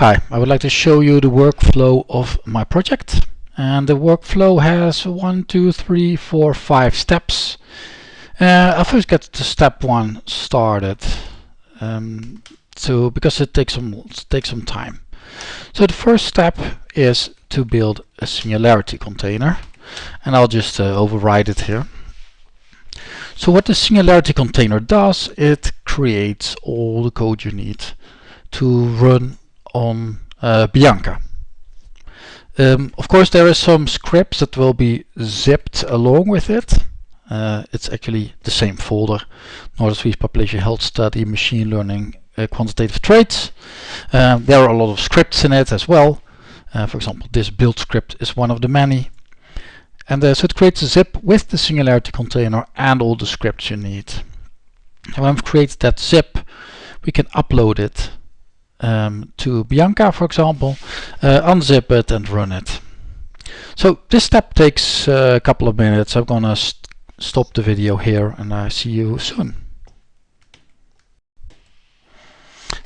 Hi, I would like to show you the workflow of my project. And the workflow has one, two, three, four, five steps. Uh, I'll first get the step one started. Um, so because it takes some it takes some time. So the first step is to build a singularity container. And I'll just uh, override it here. So what the singularity container does, it creates all the code you need to run on uh, Bianca. Um, of course there is some scripts that will be zipped along with it. Uh, it's actually the same folder, Swedish Population Health Study, Machine Learning, uh, Quantitative Traits. Um, there are a lot of scripts in it as well. Uh, for example, this build script is one of the many. And uh, so it creates a zip with the Singularity container and all the scripts you need. And when we've created that zip, we can upload it um, to Bianca, for example, uh, unzip it and run it. So this step takes uh, a couple of minutes. I'm gonna st stop the video here and I see you soon.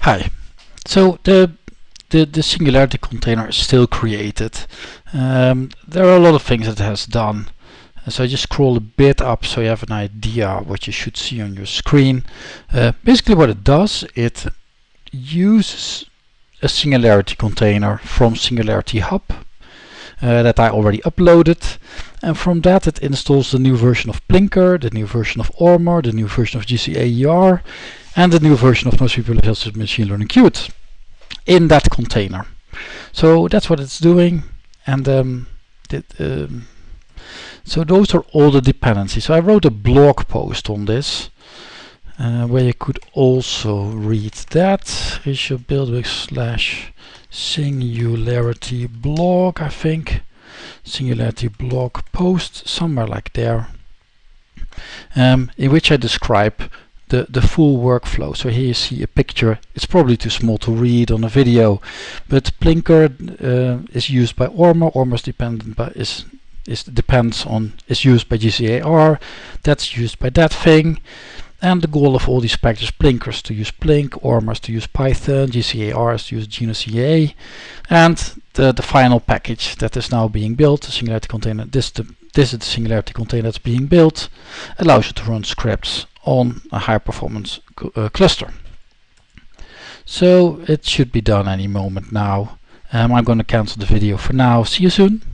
Hi. So the the, the Singularity container is still created. Um, there are a lot of things that it has done. So I just scroll a bit up so you have an idea what you should see on your screen. Uh, basically what it does, it uses a Singularity container from Singularity Hub uh, that I already uploaded and from that it installs the new version of Plinkr, the new version of Ormr, the new version of GCAER and the new version of NoSQL Machine Learning Qt in that container. So that's what it's doing and um, um, so those are all the dependencies. So I wrote a blog post on this uh, where you could also read that is your build with slash singularity blog, I think. Singularity blog post, somewhere like there. Um, in which I describe the, the full workflow. So here you see a picture. It's probably too small to read on a video, but Plinkr uh, is used by Ormr. Ormr is dependent by is is depends on is used by GCAER. That's used by that thing. And the goal of all these packages, Plinkr is to use Plink, Ormr is to use Python, GCAER is to use GNOCA, and the, the final package that is now being built, the Singularity container, this, the, this is the Singularity container that's being built, allows you to run scripts on a high performance uh, cluster. So it should be done any moment now. Um, I'm going to cancel the video for now. See you soon.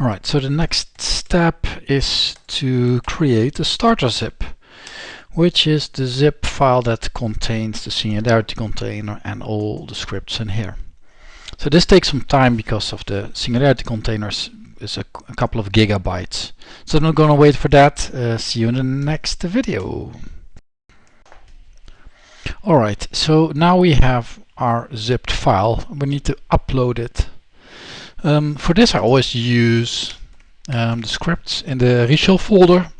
Alright, so the next step is to create a starter zip, which is the zip file that contains the Singularity container and all the scripts in here. So this takes some time because of the Singularity containers is a, a couple of gigabytes. So I'm not gonna wait for that. Uh, see you in the next video. Alright, so now we have our zipped file. We need to upload it. Um, for this I always use um, the scripts in the reshell folder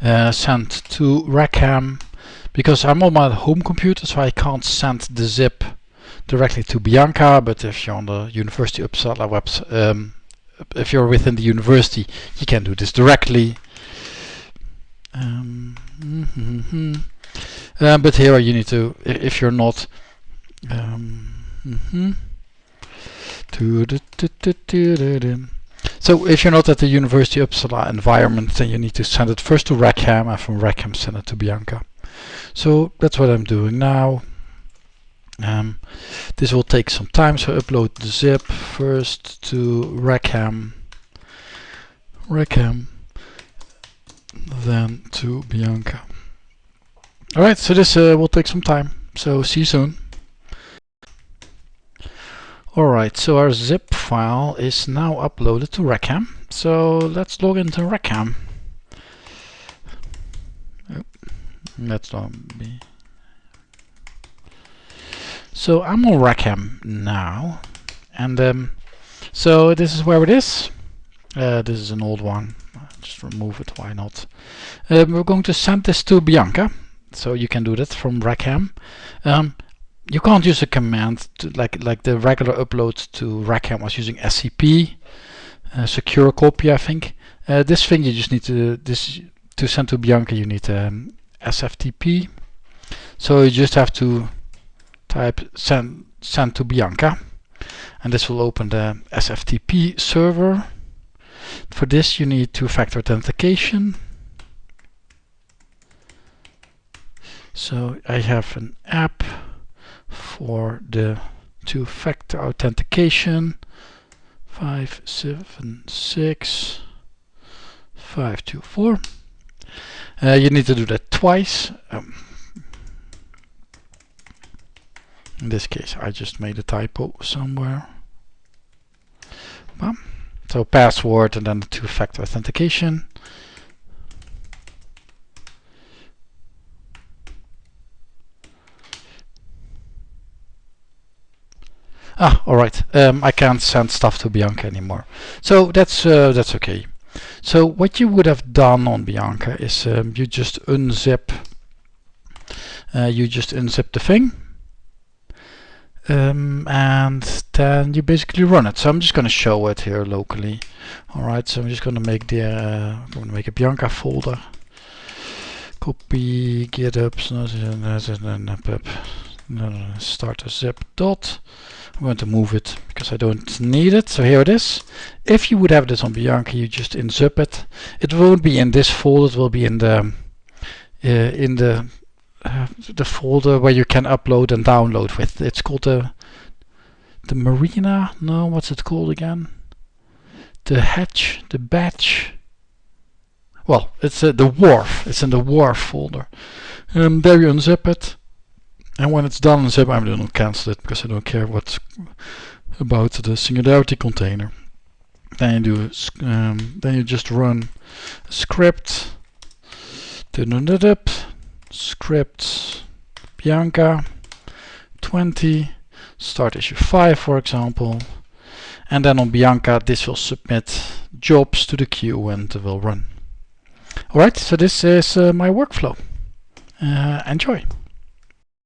uh, sent to Rackham because I'm on my home computer so I can't send the zip directly to Bianca but if you're on the University Uppsala website um, if you're within the university, you can do this directly. Um, mm -hmm. uh, but here you need to, if you're not, um, mm -hmm. So if you're not at the University of Uppsala environment, then you need to send it first to Rackham, and from Rackham send it to Bianca. So that's what I'm doing now. Um, this will take some time, so upload the zip first to Rackham, Rackham, then to Bianca. Alright, so this uh, will take some time, so see you soon. Alright, so our zip file is now uploaded to Rackham. So let's log into Rackham. Let's not be so I'm on Rackham now, and um, so this is where it is. Uh, this is an old one. Just remove it. Why not? Um, we're going to send this to Bianca, so you can do that from Rackham. Um, you can't use a command to, like like the regular upload to Rackham was using SCP, uh, secure copy, I think. Uh, this thing you just need to this to send to Bianca. You need um, SFTP. So you just have to type send, send to Bianca and this will open the SFTP server. For this you need two-factor authentication. So I have an app for the two-factor authentication. 576 524 uh, you need to do that twice. Um, in this case I just made a typo somewhere. Bam. so password and then the two-factor authentication Ah, all right. Um, I can't send stuff to Bianca anymore. So that's uh, that's okay. So what you would have done on Bianca is um, you just unzip. Uh, you just unzip the thing, um, and then you basically run it. So I'm just going to show it here locally. All right. So I'm just going to make the uh, I'm going to make a Bianca folder. Copy GitHub. Start a zip dot. I'm going to move it because I don't need it. So here it is. If you would have this on Bianca, you just unzip it. It won't be in this folder. It will be in the uh, in the uh, the folder where you can upload and download with. It's called the the marina. No, what's it called again? The hatch, the batch. Well, it's uh, the wharf. It's in the wharf folder. Um, there you unzip it and when it's done in zip, I'm going to cancel it because I don't care what's about the singularity container. Then you do, um, then you just run script, script Bianca 20, start issue 5 for example, and then on Bianca this will submit jobs to the queue and will run. Alright, so this is uh, my workflow. Uh, enjoy.